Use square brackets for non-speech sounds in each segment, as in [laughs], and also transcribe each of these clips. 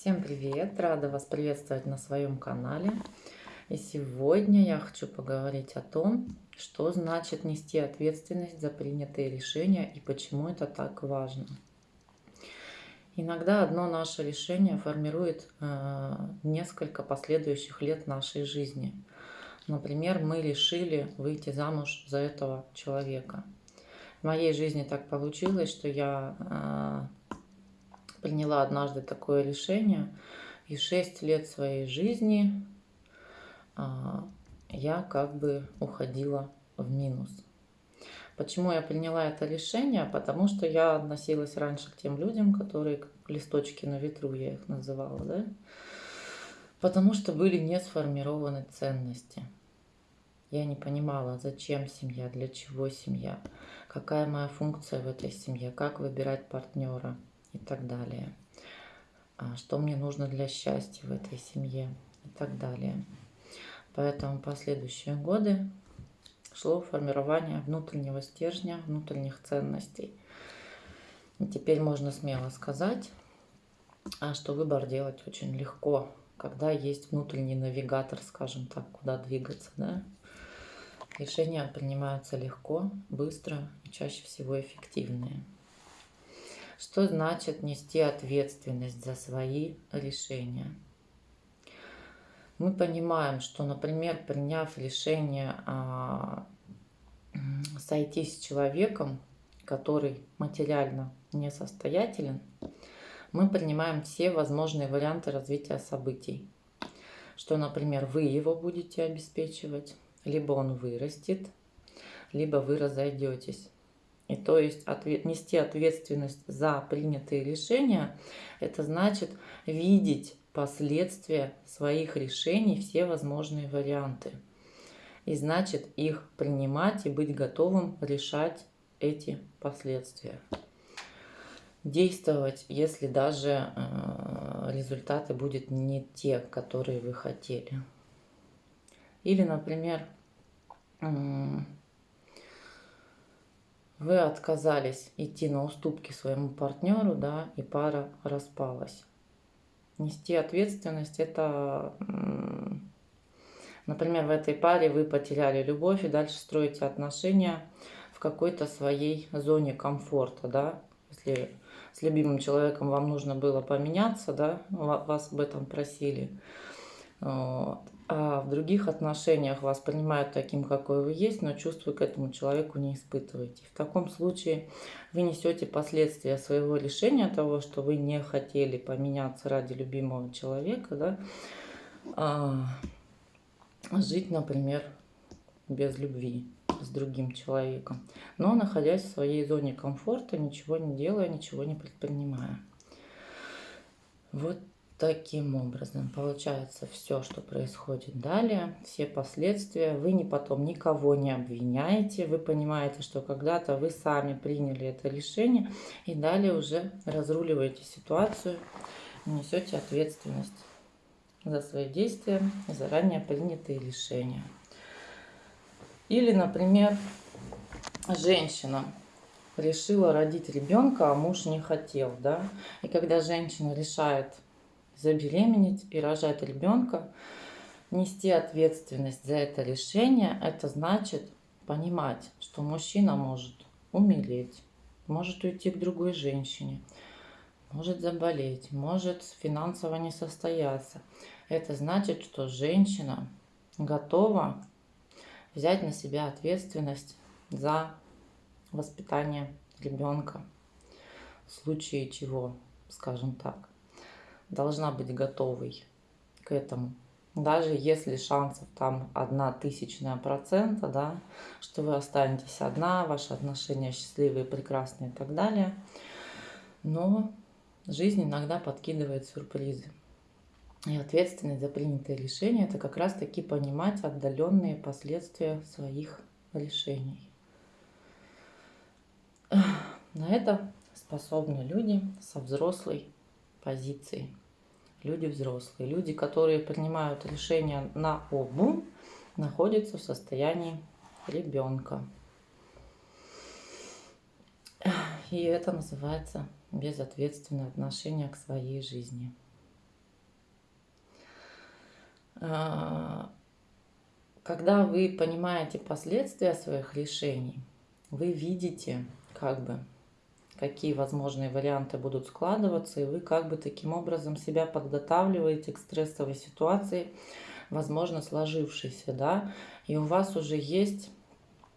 Всем привет! Рада вас приветствовать на своем канале. И сегодня я хочу поговорить о том, что значит нести ответственность за принятые решения и почему это так важно. Иногда одно наше решение формирует э, несколько последующих лет нашей жизни. Например, мы решили выйти замуж за этого человека. В моей жизни так получилось, что я э, приняла однажды такое решение, и 6 лет своей жизни а, я как бы уходила в минус. Почему я приняла это решение? Потому что я относилась раньше к тем людям, которые листочки на ветру, я их называла, да? Потому что были не сформированы ценности. Я не понимала, зачем семья, для чего семья, какая моя функция в этой семье, как выбирать партнера – и так далее. А что мне нужно для счастья в этой семье и так далее. Поэтому последующие годы шло формирование внутреннего стержня, внутренних ценностей. И теперь можно смело сказать, а что выбор делать очень легко, когда есть внутренний навигатор, скажем так, куда двигаться. Да? Решения принимаются легко, быстро и чаще всего эффективные. Что значит нести ответственность за свои решения? Мы понимаем, что, например, приняв решение а, сойтись с человеком, который материально несостоятелен, мы принимаем все возможные варианты развития событий. Что, например, вы его будете обеспечивать, либо он вырастет, либо вы разойдетесь. И то есть ответ, нести ответственность за принятые решения, это значит видеть последствия своих решений, все возможные варианты. И значит их принимать и быть готовым решать эти последствия. Действовать, если даже э, результаты будут не те, которые вы хотели. Или, например, вы отказались идти на уступки своему партнеру, да, и пара распалась. Нести ответственность – это, например, в этой паре вы потеряли любовь и дальше строите отношения в какой-то своей зоне комфорта, да, если с любимым человеком вам нужно было поменяться, да, вас об этом просили, а в других отношениях вас принимают таким, какой вы есть, но чувства к этому человеку не испытываете. В таком случае вы несете последствия своего решения того, что вы не хотели поменяться ради любимого человека, да, а, жить, например, без любви с другим человеком, но находясь в своей зоне комфорта, ничего не делая, ничего не предпринимая. Вот Таким образом, получается все, что происходит далее, все последствия. Вы не потом никого не обвиняете, вы понимаете, что когда-то вы сами приняли это решение и далее уже разруливаете ситуацию, несете ответственность за свои действия, заранее принятые решения. Или, например, женщина решила родить ребенка, а муж не хотел, да, и когда женщина решает забеременеть и рожать ребенка, нести ответственность за это решение, это значит понимать, что мужчина может умереть, может уйти к другой женщине, может заболеть, может финансово не состояться. Это значит, что женщина готова взять на себя ответственность за воспитание ребенка, в случае чего, скажем так должна быть готовой к этому. Даже если шансов там одна тысячная процента, да, что вы останетесь одна, ваши отношения счастливые, прекрасные и так далее. Но жизнь иногда подкидывает сюрпризы. И ответственность за принятые решения – это как раз-таки понимать отдаленные последствия своих решений. На это способны люди со взрослой позиции. Люди взрослые, люди, которые принимают решения на обум, находятся в состоянии ребенка. И это называется безответственное отношение к своей жизни. А, когда вы понимаете последствия своих решений, вы видите, как бы, какие возможные варианты будут складываться, и вы как бы таким образом себя подготавливаете к стрессовой ситуации, возможно, сложившейся, да, и у вас уже есть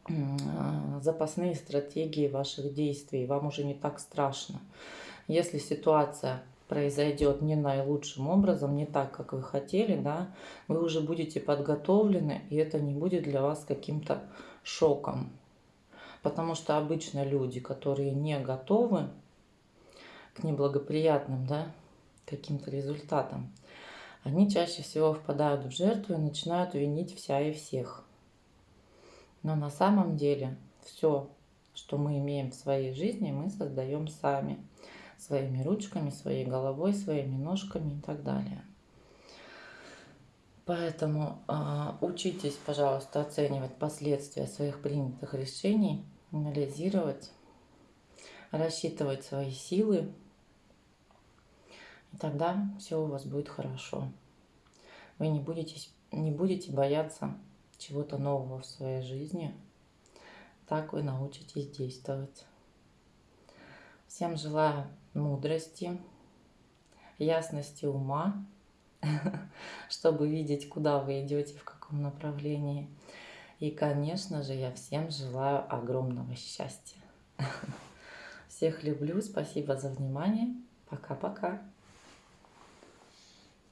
а, запасные стратегии ваших действий, вам уже не так страшно. Если ситуация произойдет не наилучшим образом, не так, как вы хотели, да, вы уже будете подготовлены, и это не будет для вас каким-то шоком. Потому что обычно люди, которые не готовы к неблагоприятным, да, каким-то результатам, они чаще всего впадают в жертву и начинают винить вся и всех. Но на самом деле все, что мы имеем в своей жизни, мы создаем сами. Своими ручками, своей головой, своими ножками и так далее. Поэтому э, учитесь, пожалуйста, оценивать последствия своих принятых решений, анализировать, рассчитывать свои силы. И тогда все у вас будет хорошо. Вы не будете, не будете бояться чего-то нового в своей жизни. Так вы научитесь действовать. Всем желаю мудрости, ясности ума, [laughs] чтобы видеть, куда вы идете, в каком направлении. И, конечно же, я всем желаю огромного счастья. [laughs] Всех люблю, спасибо за внимание. Пока-пока.